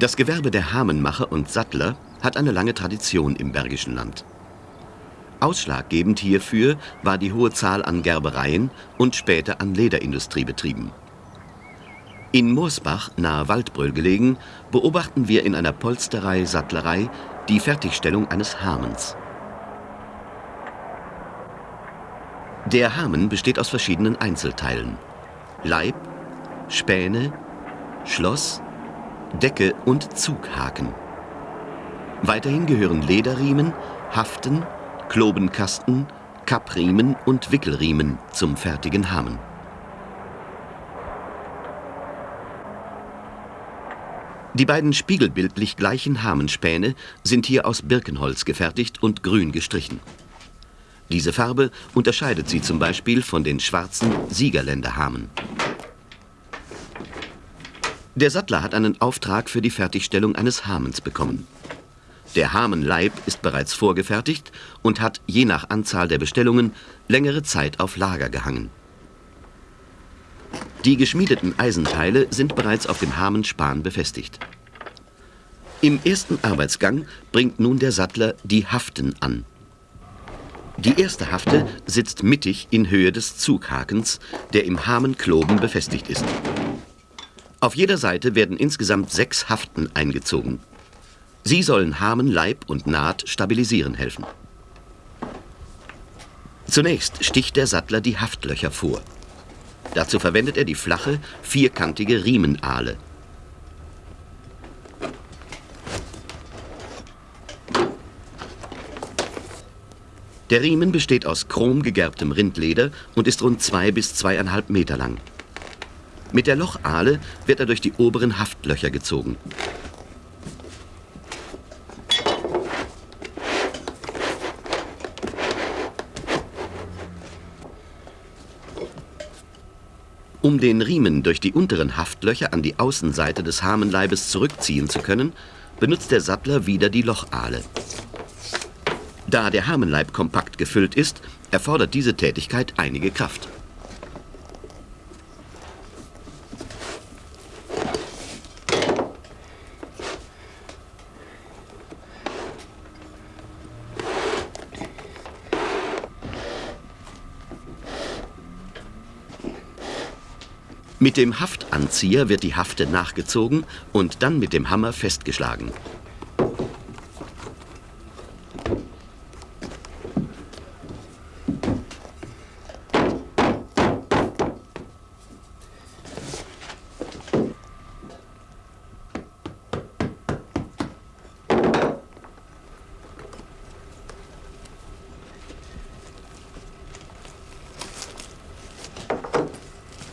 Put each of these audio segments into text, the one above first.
Das Gewerbe der Hamenmacher und Sattler hat eine lange Tradition im Bergischen Land. Ausschlaggebend hierfür war die hohe Zahl an Gerbereien und später an Lederindustriebetrieben. In Moorsbach, nahe Waldbröl gelegen, beobachten wir in einer Polsterei-Sattlerei die Fertigstellung eines Hamens. Der Hamen besteht aus verschiedenen Einzelteilen. Leib, Späne, Schloss, Decke und Zughaken. Weiterhin gehören Lederriemen, Haften, Klobenkasten, Kappriemen und Wickelriemen zum fertigen Hamen. Die beiden spiegelbildlich gleichen Hamenspäne sind hier aus Birkenholz gefertigt und grün gestrichen. Diese Farbe unterscheidet sie zum Beispiel von den schwarzen Siegerländerhamen. Der Sattler hat einen Auftrag für die Fertigstellung eines Hamens bekommen. Der Hamenleib ist bereits vorgefertigt und hat je nach Anzahl der Bestellungen längere Zeit auf Lager gehangen. Die geschmiedeten Eisenteile sind bereits auf dem Hamenspan befestigt. Im ersten Arbeitsgang bringt nun der Sattler die Haften an. Die erste Hafte sitzt mittig in Höhe des Zughakens, der im Hamenkloben befestigt ist. Auf jeder Seite werden insgesamt sechs Haften eingezogen. Sie sollen Hamen, Leib und Naht stabilisieren helfen. Zunächst sticht der Sattler die Haftlöcher vor. Dazu verwendet er die flache, vierkantige Riemenahle. Der Riemen besteht aus chromgegerbtem Rindleder und ist rund zwei bis zweieinhalb Meter lang. Mit der Lochahle wird er durch die oberen Haftlöcher gezogen. Um den Riemen durch die unteren Haftlöcher an die Außenseite des Hamenleibes zurückziehen zu können, benutzt der Sattler wieder die Lochahle. Da der Hamenleib kompakt gefüllt ist, erfordert diese Tätigkeit einige Kraft. Mit dem Haftanzieher wird die Hafte nachgezogen und dann mit dem Hammer festgeschlagen.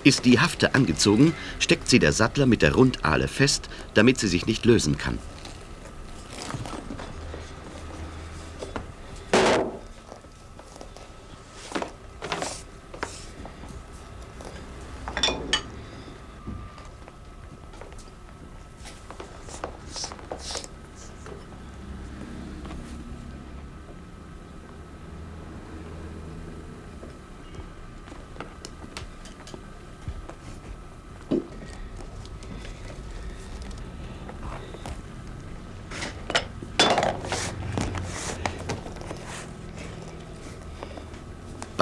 Ist die Hafte angezogen, steckt sie der Sattler mit der Rundahle fest, damit sie sich nicht lösen kann.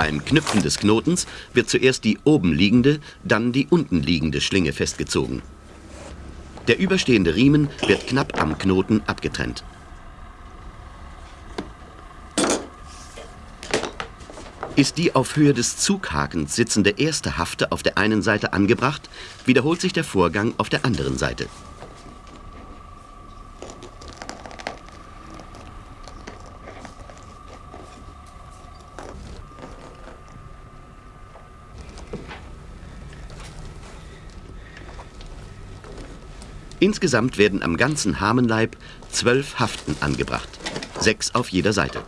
Beim Knüpfen des Knotens wird zuerst die oben liegende, dann die unten liegende Schlinge festgezogen. Der überstehende Riemen wird knapp am Knoten abgetrennt. Ist die auf Höhe des Zughakens sitzende erste Hafte auf der einen Seite angebracht, wiederholt sich der Vorgang auf der anderen Seite. Insgesamt werden am ganzen Hamenleib zwölf Haften angebracht, sechs auf jeder Seite.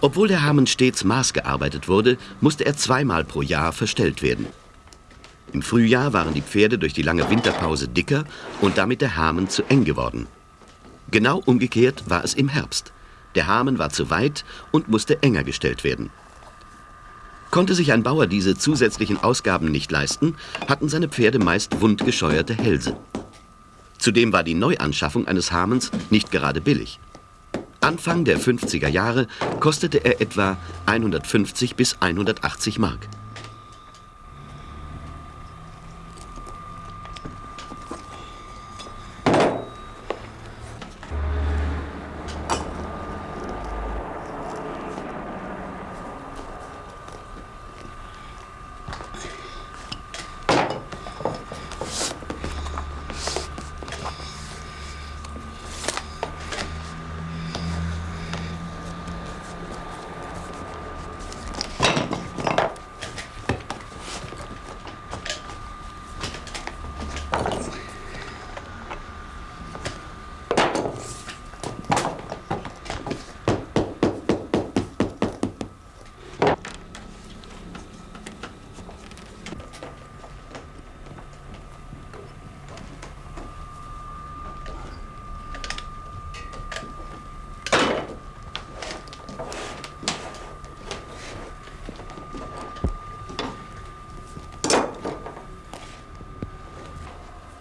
Obwohl der Hamen stets maßgearbeitet wurde, musste er zweimal pro Jahr verstellt werden. Im Frühjahr waren die Pferde durch die lange Winterpause dicker und damit der Hamen zu eng geworden. Genau umgekehrt war es im Herbst. Der Hamen war zu weit und musste enger gestellt werden. Konnte sich ein Bauer diese zusätzlichen Ausgaben nicht leisten, hatten seine Pferde meist wundgescheuerte Hälse. Zudem war die Neuanschaffung eines Hamens nicht gerade billig. Anfang der 50er Jahre kostete er etwa 150 bis 180 Mark.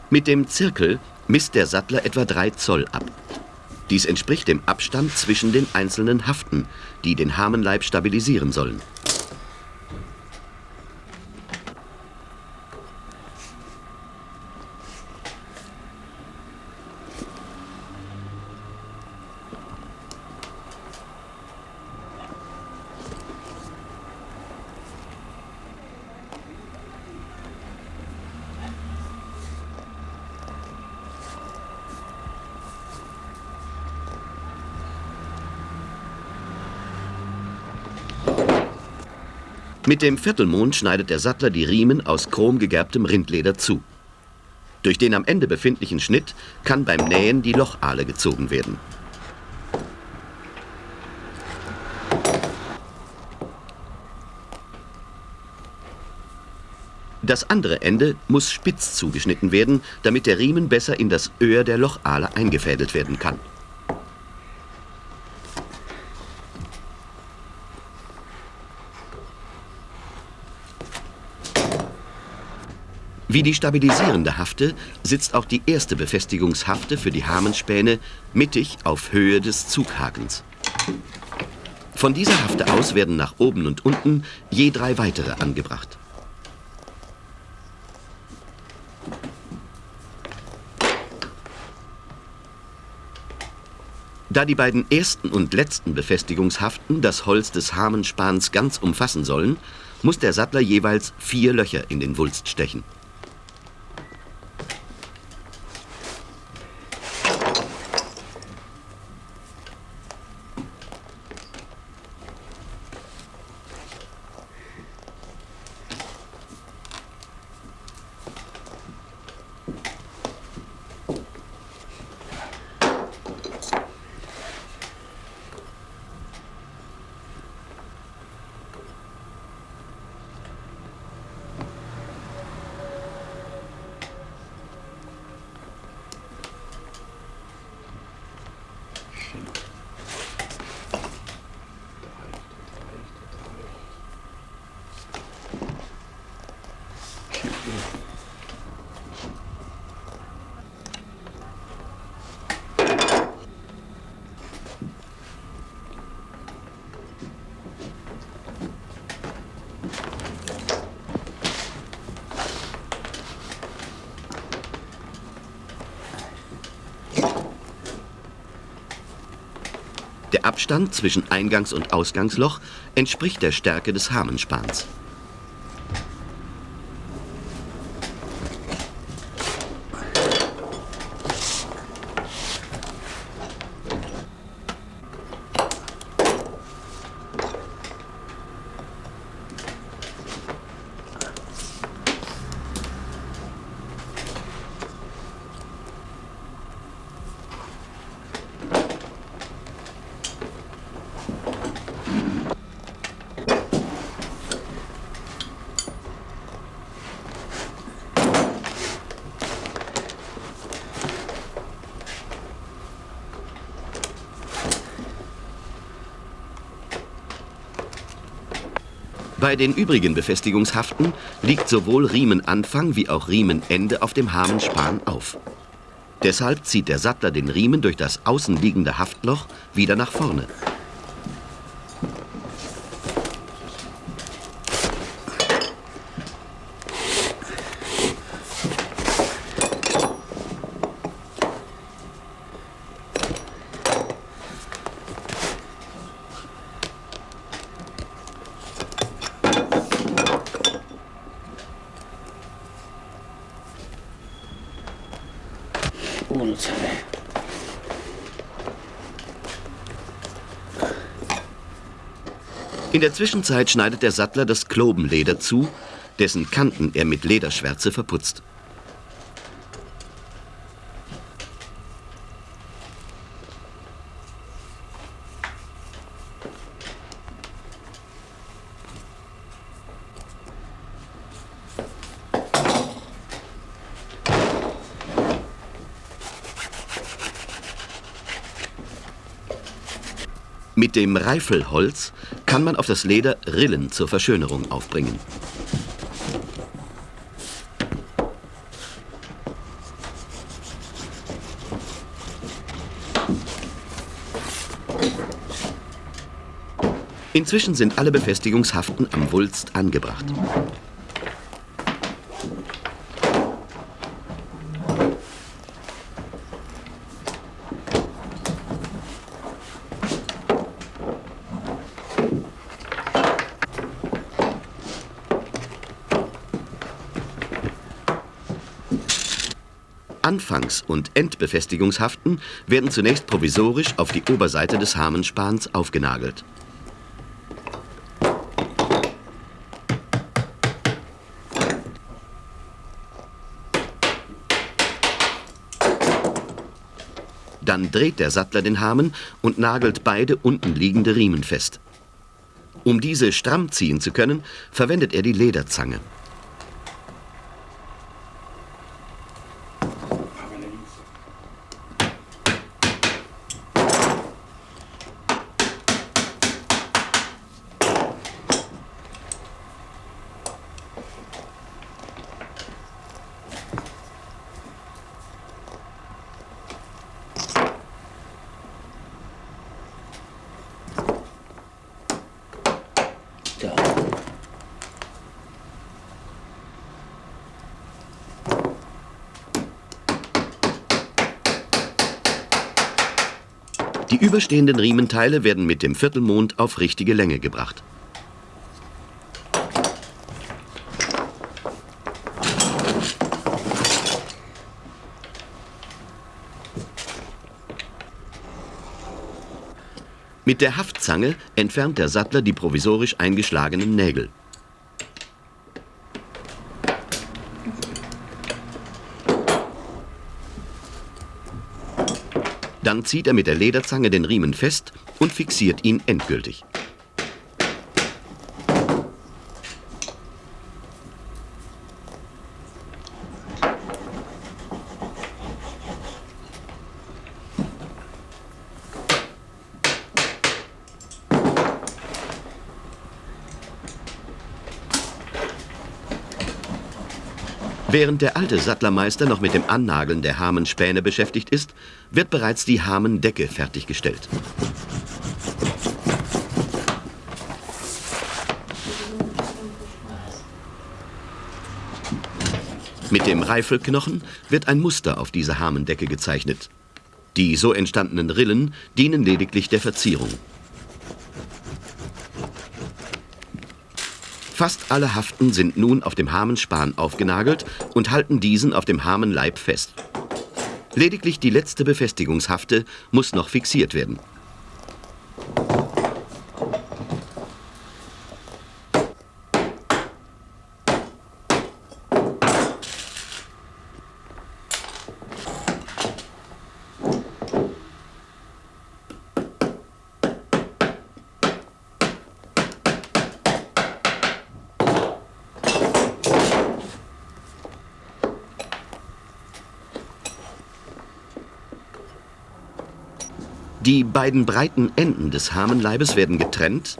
Mit dem Zirkel misst der Sattler etwa 3 Zoll ab. Dies entspricht dem Abstand zwischen den einzelnen Haften, die den Hamenleib stabilisieren sollen. Mit dem Viertelmond schneidet der Sattler die Riemen aus chromgegerbtem Rindleder zu. Durch den am Ende befindlichen Schnitt kann beim Nähen die Lochahle gezogen werden. Das andere Ende muss spitz zugeschnitten werden, damit der Riemen besser in das Öhr der Lochahle eingefädelt werden kann. Wie die stabilisierende Hafte sitzt auch die erste Befestigungshafte für die Hamenspäne mittig auf Höhe des Zughakens. Von dieser Hafte aus werden nach oben und unten je drei weitere angebracht. Da die beiden ersten und letzten Befestigungshaften das Holz des Hamenspans ganz umfassen sollen, muss der Sattler jeweils vier Löcher in den Wulst stechen. Abstand zwischen Eingangs- und Ausgangsloch entspricht der Stärke des Hamenspans. Bei den übrigen Befestigungshaften liegt sowohl Riemenanfang wie auch Riemenende auf dem Hamenspan auf. Deshalb zieht der Sattler den Riemen durch das außenliegende Haftloch wieder nach vorne. In der Zwischenzeit schneidet der Sattler das Klobenleder zu, dessen Kanten er mit Lederschwärze verputzt. Mit dem Reifelholz kann man auf das Leder Rillen zur Verschönerung aufbringen. Inzwischen sind alle Befestigungshaften am Wulst angebracht. Anfangs- und Endbefestigungshaften werden zunächst provisorisch auf die Oberseite des Hamenspans aufgenagelt. Dann dreht der Sattler den Hamen und nagelt beide unten liegende Riemen fest. Um diese stramm ziehen zu können, verwendet er die Lederzange. Die überstehenden Riementeile werden mit dem Viertelmond auf richtige Länge gebracht. Mit der Haftzange entfernt der Sattler die provisorisch eingeschlagenen Nägel. Zieht er mit der Lederzange den Riemen fest und fixiert ihn endgültig. Während der alte Sattlermeister noch mit dem Annageln der Hamenspäne beschäftigt ist, wird bereits die Hamendecke fertiggestellt. Mit dem Reifelknochen wird ein Muster auf diese Hamendecke gezeichnet. Die so entstandenen Rillen dienen lediglich der Verzierung. Fast alle Haften sind nun auf dem Hamenspan aufgenagelt und halten diesen auf dem Hamenleib fest. Lediglich die letzte Befestigungshafte muss noch fixiert werden. Die beiden breiten Enden des Hamenleibes werden getrennt,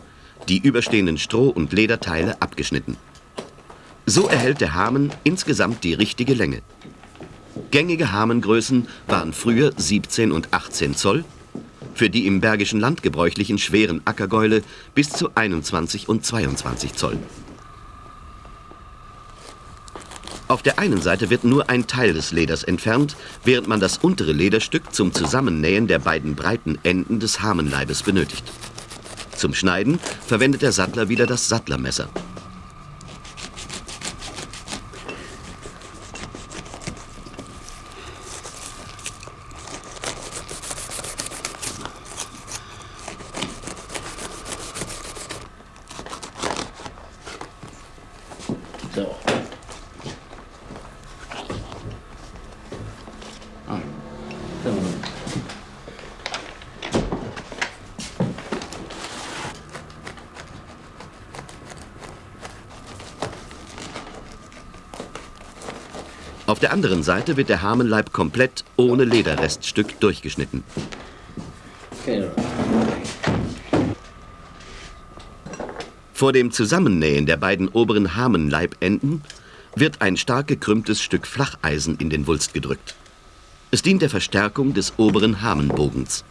die überstehenden Stroh- und Lederteile abgeschnitten. So erhält der Hamen insgesamt die richtige Länge. Gängige Hamengrößen waren früher 17 und 18 Zoll, für die im Bergischen Land gebräuchlichen schweren Ackergäule bis zu 21 und 22 Zoll. Auf der einen Seite wird nur ein Teil des Leders entfernt, während man das untere Lederstück zum Zusammennähen der beiden breiten Enden des Hamenleibes benötigt. Zum Schneiden verwendet der Sattler wieder das Sattlermesser. Auf der anderen Seite wird der Hamenleib komplett ohne Lederreststück durchgeschnitten. Vor dem Zusammennähen der beiden oberen Hamenleibenden wird ein stark gekrümmtes Stück Flacheisen in den Wulst gedrückt. Es dient der Verstärkung des oberen Hamenbogens.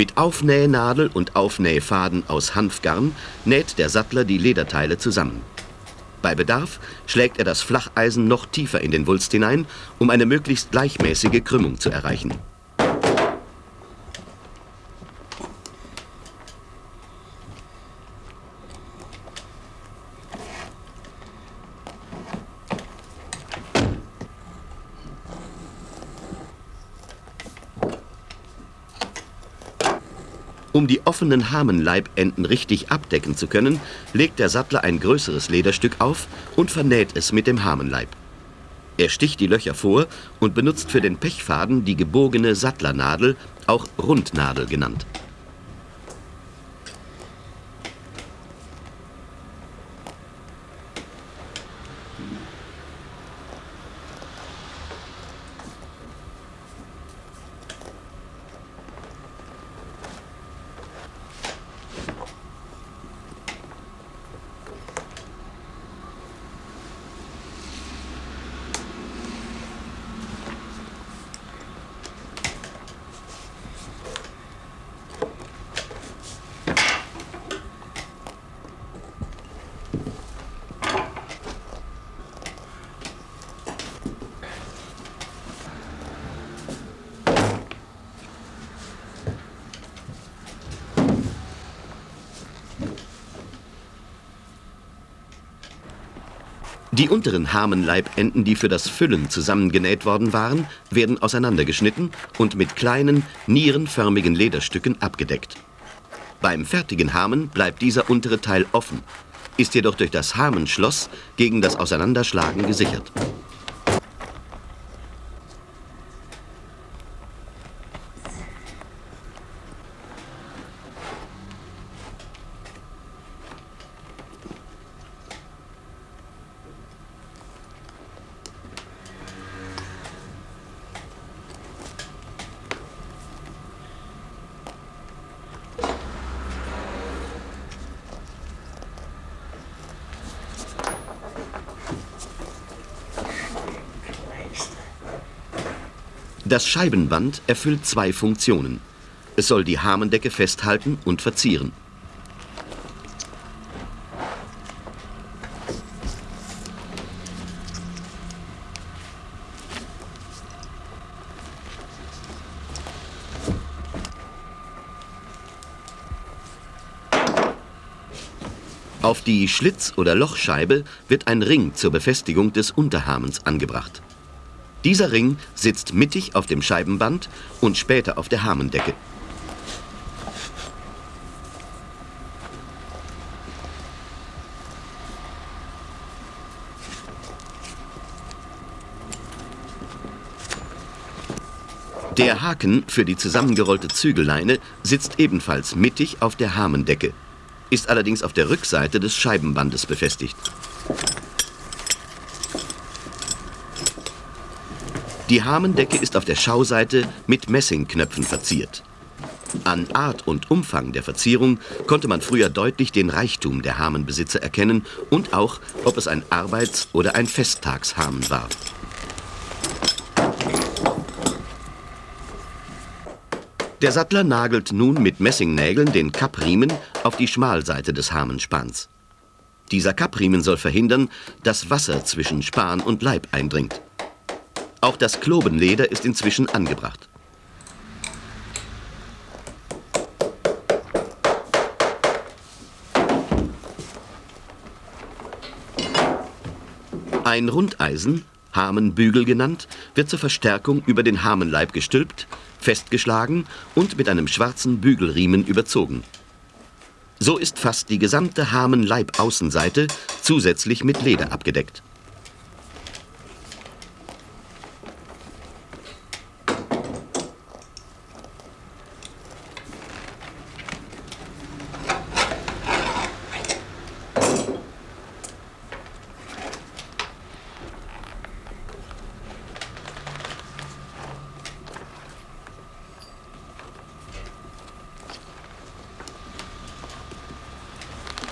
Mit Aufnähnadel und Aufnähfaden aus Hanfgarn näht der Sattler die Lederteile zusammen. Bei Bedarf schlägt er das Flacheisen noch tiefer in den Wulst hinein, um eine möglichst gleichmäßige Krümmung zu erreichen. Um die offenen Hamenleibenden richtig abdecken zu können, legt der Sattler ein größeres Lederstück auf und vernäht es mit dem Hamenleib. Er sticht die Löcher vor und benutzt für den Pechfaden die gebogene Sattlernadel, auch Rundnadel genannt. Die unteren Hamenleibenden, die für das Füllen zusammengenäht worden waren, werden auseinandergeschnitten und mit kleinen, nierenförmigen Lederstücken abgedeckt. Beim fertigen Hamen bleibt dieser untere Teil offen, ist jedoch durch das Hamenschloss gegen das Auseinanderschlagen gesichert. Das Scheibenband erfüllt zwei Funktionen. Es soll die Hamendecke festhalten und verzieren. Auf die Schlitz- oder Lochscheibe wird ein Ring zur Befestigung des Unterhamens angebracht. Dieser Ring sitzt mittig auf dem Scheibenband und später auf der Hamendecke. Der Haken für die zusammengerollte Zügelleine sitzt ebenfalls mittig auf der Hamendecke, ist allerdings auf der Rückseite des Scheibenbandes befestigt. Die Hamendecke ist auf der Schauseite mit Messingknöpfen verziert. An Art und Umfang der Verzierung konnte man früher deutlich den Reichtum der Hamenbesitzer erkennen und auch, ob es ein Arbeits- oder ein Festtagshamen war. Der Sattler nagelt nun mit Messingnägeln den Kappriemen auf die Schmalseite des Hamenspans. Dieser Kappriemen soll verhindern, dass Wasser zwischen Span und Leib eindringt. Auch das Klobenleder ist inzwischen angebracht. Ein Rundeisen, Hamenbügel genannt, wird zur Verstärkung über den Hamenleib gestülpt, festgeschlagen und mit einem schwarzen Bügelriemen überzogen. So ist fast die gesamte Hamenleib-Außenseite zusätzlich mit Leder abgedeckt.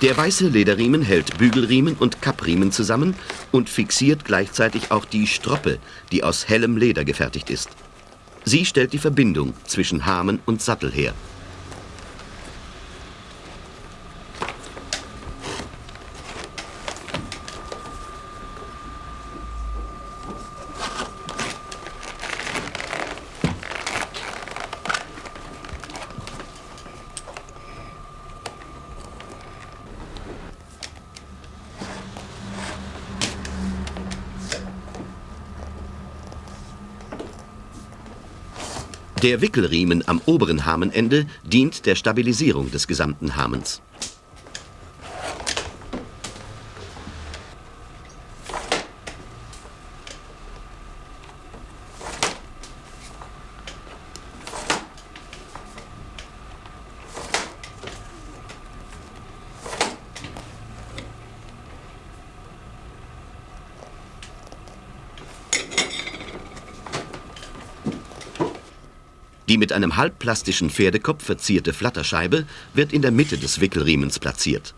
Der weiße Lederriemen hält Bügelriemen und Kappriemen zusammen und fixiert gleichzeitig auch die Stroppe, die aus hellem Leder gefertigt ist. Sie stellt die Verbindung zwischen Hamen und Sattel her. Der Wickelriemen am oberen Hamenende dient der Stabilisierung des gesamten Hamens. Die mit einem halbplastischen Pferdekopf verzierte Flatterscheibe wird in der Mitte des Wickelriemens platziert.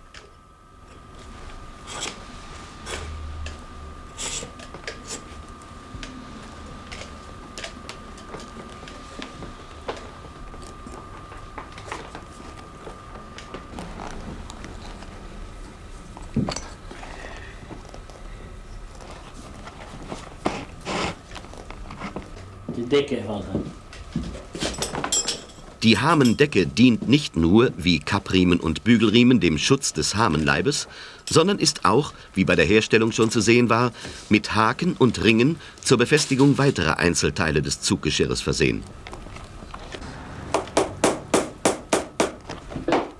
Die Decke halt. Die Hamendecke dient nicht nur, wie Kappriemen und Bügelriemen, dem Schutz des Hamenleibes, sondern ist auch, wie bei der Herstellung schon zu sehen war, mit Haken und Ringen zur Befestigung weiterer Einzelteile des Zuggeschirres versehen.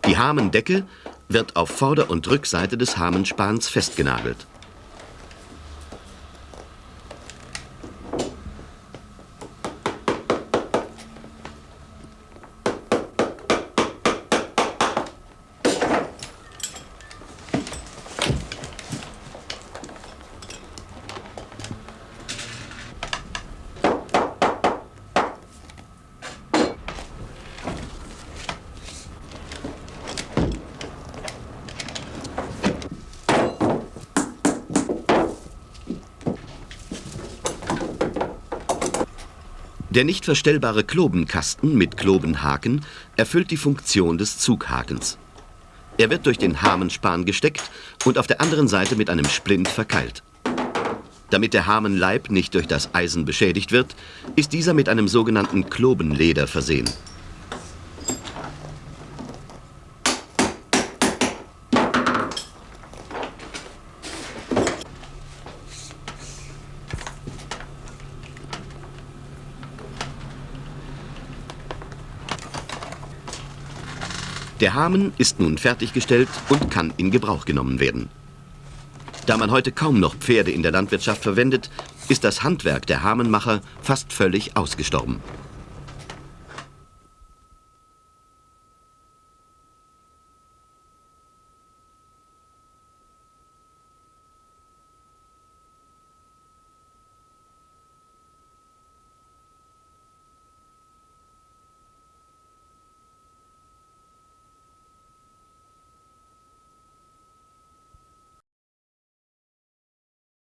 Die Hamendecke wird auf Vorder- und Rückseite des Hamenspans festgenagelt. Der nicht verstellbare Klobenkasten mit Klobenhaken erfüllt die Funktion des Zughakens. Er wird durch den Hamenspan gesteckt und auf der anderen Seite mit einem Splint verkeilt. Damit der Hamenleib nicht durch das Eisen beschädigt wird, ist dieser mit einem sogenannten Klobenleder versehen. Der Hamen ist nun fertiggestellt und kann in Gebrauch genommen werden. Da man heute kaum noch Pferde in der Landwirtschaft verwendet, ist das Handwerk der Hamenmacher fast völlig ausgestorben.